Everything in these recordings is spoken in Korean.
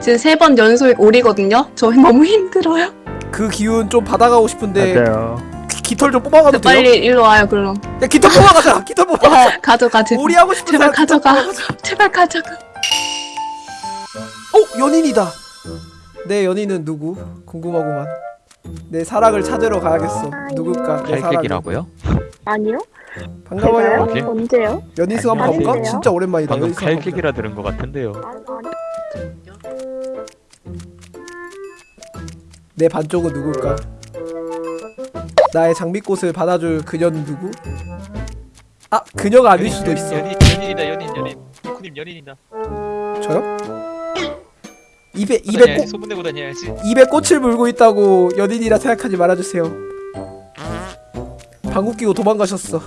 지금 세 번 연속 오리거든요. 저 너무 힘들어요. 그 기운 좀 받아가고 싶은데 맞아요. 기- 깃털 좀 뽑아가도 돼요? 빨리 일로 와요, 그럼. 야 깃털 뽑아가자 깃털 뽑아 어, 가져가, 제발. 오리 하고 싶은 제발 가져가. 제발 가져가. 어 연인이다 내 연인은 누구? 궁금하구만 내 사랑을 찾으러 가야겠어 누굴까 내 사랑 칼킥이라고요? 아니요? 반가워요? 뭐지? 언제요? 연인수 한번 아닌데요? 볼까? 진짜 오랜만이다 방금 연인수 한번 보자. 칼킥이라 들은 것 같은데요. 아, 아니. 내 반쪽은 누굴까? 나의 장미꽃을 받아줄 그녀는 누구? 아 그녀가 아닐 수도 있어 연인 연인이다 연인 연인 쿠님 연인이다 저요? 입에 입에 꽃 소문내고 다녀야지 입에 꽃을 물고 있다고 연인이라 생각하지 말아주세요. 방귀 끼고 도망가셨어.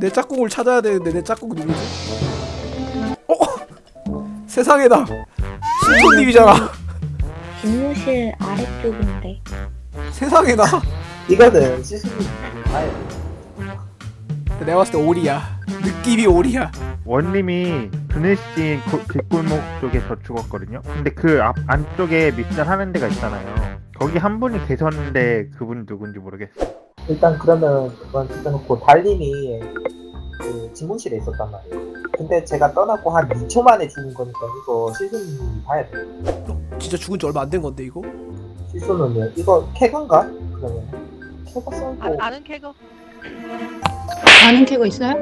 내 짝꿍을 찾아야 되는데 내 짝꿍 누구지? 어? 세상에다. 신촌님이잖아. 집무실 아래쪽인데. 세상에다. 이거는 시스템이 아예 내가 봤을 때 오리야. 느낌이 오리야. 원님이 그늘씬 고- 뒷골목 쪽에서 죽었거든요. 근데 그 앞 안쪽에 미션 하는 데가 있잖아요. 거기 한 분이 계셨는데 그분 누군지 모르겠어. 일단 그러면 그건 찍어놓고 달님이 그 집무실에 있었단 말이에요. 근데 제가 떠나고 한 2초 만에 죽은 거니까 이거 시스님이 봐야 돼요. 진짜 죽은 지 얼마 안 된 건데 이거? 시스는요 이거 캐건가? 그러면 캐거 썰고 아, 아는 캐거 아는 캐고 있어요?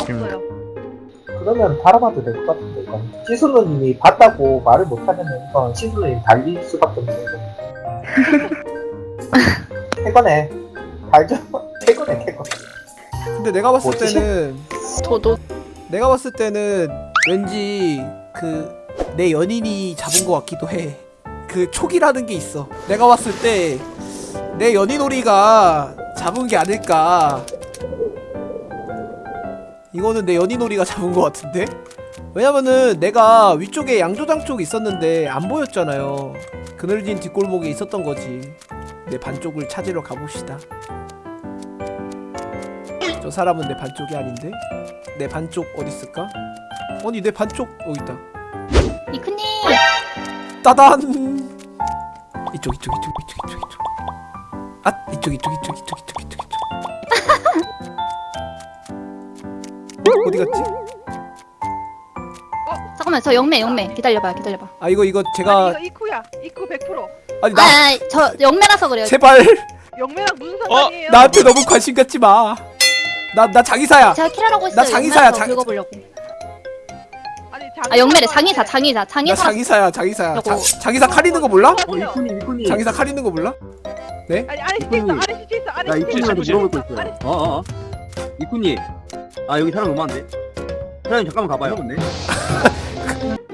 없어요. 그러면 바라봐도 될 것 같은데 이건 시스누님이 봤다고 말을 못하면 이건 시스누님 달릴 수밖에 없네 이건 캐거네 달죠? 캐거네 캐거 근데 내가 봤을 뭐지? 때는 저도. 내가 봤을 때는 왠지 그 내 연인이 잡은 것 같기도 해. 그 촉이라는 게 있어. 내가 봤을 때 내 연인 오리가 잡은 게 아닐까. 이거는 내 연인 오리가 잡은 것 같은데? 왜냐면은 내가 위쪽에 양조장 쪽에 있었는데 안 보였잖아요. 그늘진 뒷골목에 있었던 거지. 내 반쪽을 찾으러 가봅시다. 저 사람은 내 반쪽이 아닌데? 내 반쪽 어디 있을까? 아니 내 반쪽 여기 있다. 이크님 따단. 이쪽 이쪽 이쪽 이쪽 이쪽 이쪽. 아 이쪽 이쪽 이쪽 이쪽 이쪽 이쪽 이쪽. 어, 어디 갔지? 잠깐만 저 영매 영매 기다려봐요 기다려봐 아 이거 이거 아니 제가 이거 이쿠야. 이쿠 100%. 아니 나 아니 저 영매라서 그래요 제발 영매랑 무슨 상관이에요? 나한테 너무 관심 갖지 마. 나나 장의사야. 제가 킬하라고 했어요 나 장의사야, 장- 긁어보려고 아 영매래 장의사 장의사 나 장의사 장의사야 장의사야. 장, 요거. 장의사 칼 있는 거 몰라? 어, 이쿠님 이쁜이 장의사 칼 있는 거 몰라? 아니 아래 시체 있어. 아래 시체 있어. 아래 나 시체 있어. 이쁜이한테 물어볼 거 있어요 어어 이쁜이 아 여기 사람 너무 많은데 사장님 잠깐만 가봐요 근데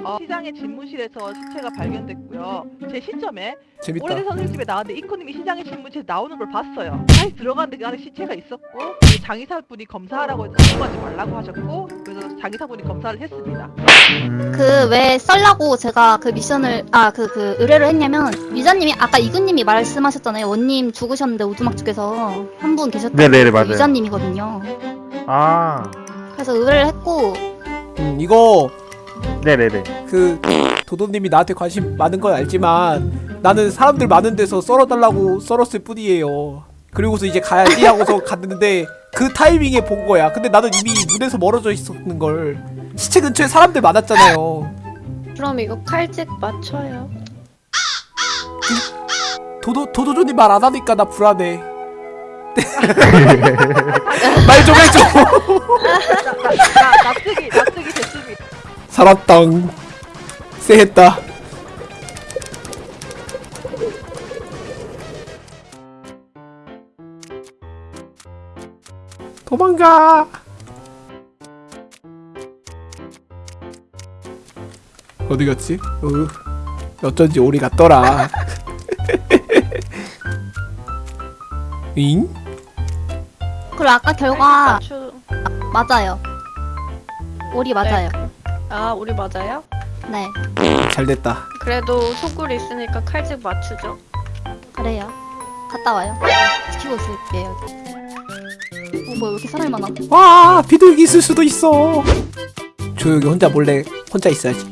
어, 시장의 집무실에서 시체가 발견됐고요. 제 시점에 재밌다. 오래된 선생님집에 나왔는데 이코님이 시장의 집무실에 나오는 걸 봤어요. 다시 들어갔는데 그 안에 시체가 있었고 그 장의사분이 검사하라고 해서 들어가지 말라고 하셨고 그래서 장의사분이 검사를 했습니다. 그 왜 썰라고 제가 그 미션을 아 그 그 의뢰를 했냐면 유자님이 아까 이근님이 말씀하셨잖아요 원님 죽으셨는데 오두막 쪽에서 한 분 계셨다 네네네 맞아요. 유자님이거든요 아 그래서 의뢰를 했고 음, 이거 네네네. 그 도도님이 나한테 관심 많은 건 알지만 나는 사람들 많은 데서 썰어달라고 썰었을 뿐이에요. 그리고서 이제 가야지 하고서 갔는데 그 타이밍에 본 거야. 근데 나는 이미 문에서 멀어져 있었는 걸. 시체 근처에 사람들 많았잖아요. 그럼 이거 칼집 맞춰요. 도도 도도조님 말 안 하니까 나 불안해. 말 좀 해줘. 나, 나, 납득이 납득이 됐습니다. 살았당. 쎄했다. 도망가. 어디 갔지? 어, 어쩐지 오리 같더라. 잉? 그리고 아까 결과 맞추... 맞아요 오리 맞아요 아 우리 맞아요? 네 잘 됐다. 그래도 속을 있으니까 칼집 맞추죠. 그래요 갔다 와요 지키고 있을게요 어 뭐야 왜 이렇게 사람이 많아 와 비둘기 있을 수도 있어. 조용히 혼자 몰래 혼자 있어야지.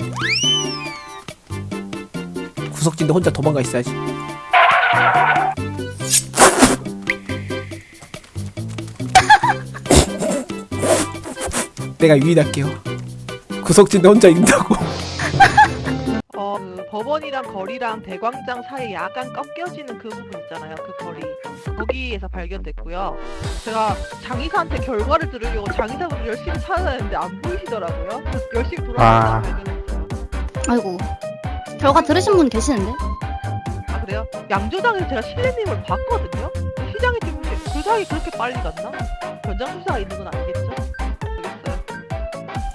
구석진데 혼자 도망가 있어야지. 내가 유인할게요. 구석진데 혼자 있다고. 법원이랑 거리랑 대광장 사이에 약간 꺾여지는 그 부분 있잖아요. 그 거리. 거기에서 발견됐고요. 제가 장의사한테 결과를 들으려고 장의사분을 열심히 찾아다녔는데 안 보이시더라고요. 그래서 열심히 돌아다니다 아. 발견했어요. 아이고. 결과 들으신 분 계시는데? 아 그래요? 양조장에서 제가 실내님을 봤거든요. 시장에 지금 그 사이 그렇게 빨리 갔나? 변장 수사가 있는 건 아니겠죠? 모르겠어요.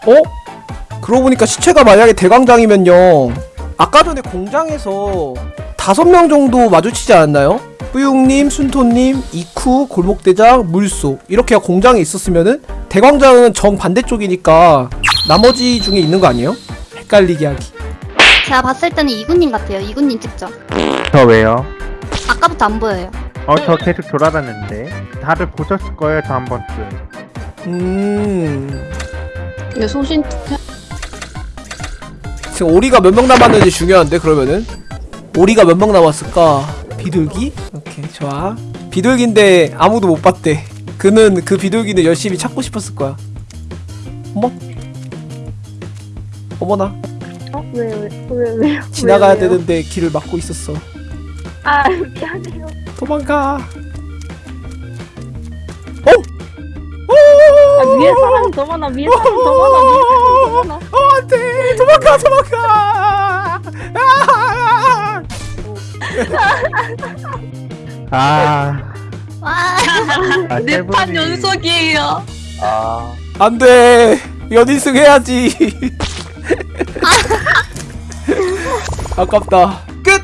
어? 그러고 보니까 시체가 만약에 대광장이면요. 아까 전에 공장에서 다섯 명 정도 마주치지 않았나요? 뿌용님, 순토님, 이쿠, 골목대장, 물소 이렇게 공장에 있었으면은 대광장은 정 반대쪽이니까 나머지 중에 있는 거 아니에요? 헷갈리게 하기. 제가 봤을 때는 이군님 같아요. 이군님 찍죠. 저 왜요? 아까부터 안 보여요. 어 저 계속 돌아다녔는데 다들 보셨을 거예요 저 한 번쯤. 음. 이게 소신 투표. 지금 오리가 몇 명 남았는지 중요한데 그러면은 오리가 몇 명 남았을까? 비둘기? 오케이 좋아. 비둘기인데 아무도 못 봤대. 그는 그 비둘기는 열심히 찾고 싶었을 거야. 어머? 어머나 어? 왜, 왜, 왜, 왜요? 지나가야 되는데 길을 막고 있었어. 아, 미안해요. 도망가. 위에 사람이 더 많아, 위에 사람이 더 많아, 위에 사람이 더 많아. 어 안돼 도망가 도망가. 아! 아. 와. 아 네판 세븐이- 연속이에요. 아 안돼 연인승 해야지 아깝다 끝